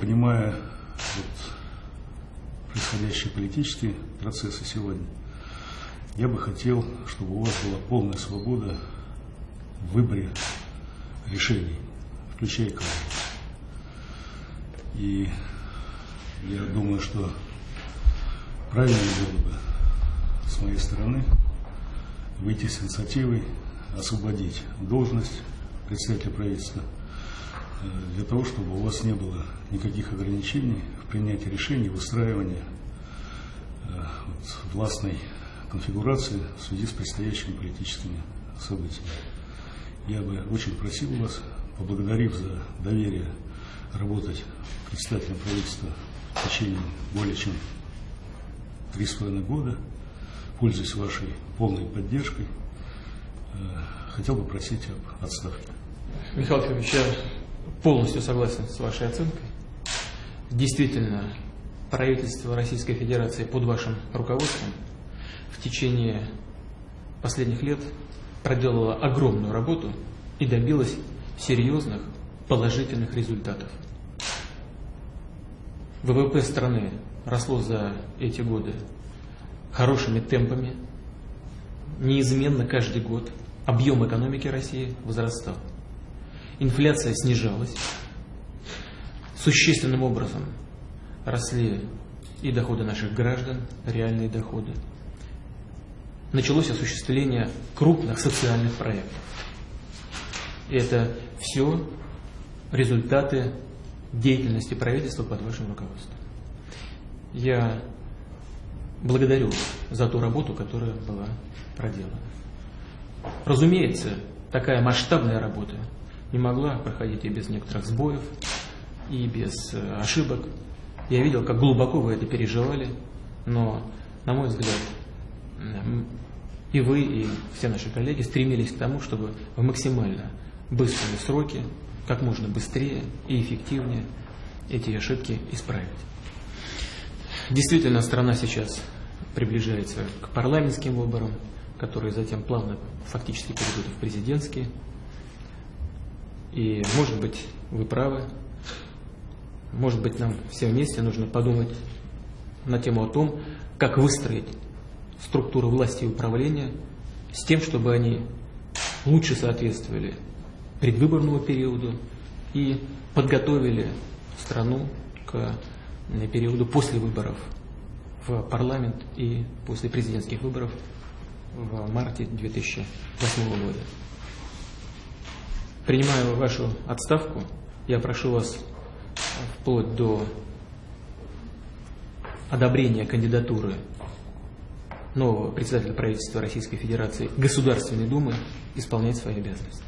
понимая вот, происходящие политические процессы сегодня, я бы хотел, чтобы у вас была полная свобода в выборе решений, включая экологию. И я думаю, что правильно было бы с моей стороны выйти с инициативой освободить должность представителя правительства для того, чтобы у вас не было никаких ограничений в принятии решений, выстраивании э, вот, властной конфигурации в связи с предстоящими политическими событиями. Я бы очень просил вас, поблагодарив за доверие работать председателем правительства в течение более чем три с половиной года, пользуясь вашей полной поддержкой, э, хотел бы просить об отставке. Михаил Федорович, я полностью согласен с вашей оценкой. Действительно, правительство Российской Федерации под вашим руководством в течение последних лет проделала огромную работу и добилась серьезных положительных результатов. ВВП страны росло за эти годы хорошими темпами, неизменно каждый год объем экономики России возрастал. Инфляция снижалась, существенным образом росли и доходы наших граждан, реальные доходы. Началось осуществление крупных социальных проектов. И это все результаты деятельности правительства под вашим руководством. Я благодарю за ту работу, которая была проделана. Разумеется, такая масштабная работа не могла проходить и без некоторых сбоев, и без э, ошибок. Я видел, как глубоко вы это переживали, но, на мой взгляд, и вы, и все наши коллеги стремились к тому, чтобы в максимально быстрые сроки, как можно быстрее и эффективнее эти ошибки исправить. Действительно, страна сейчас приближается к парламентским выборам, которые затем плавно фактически перейдут в президентские. И, может быть, вы правы, может быть, нам всем вместе нужно подумать на тему о том, как выстроить структуру власти и управления с тем, чтобы они лучше соответствовали предвыборному периоду и подготовили страну к периоду после выборов в парламент и после президентских выборов в марте 2008 года. Принимая вашу отставку, я прошу вас вплоть до одобрения кандидатуры нового председателя правительства Российской Федерации Государственной Думы исполнять свои обязанности.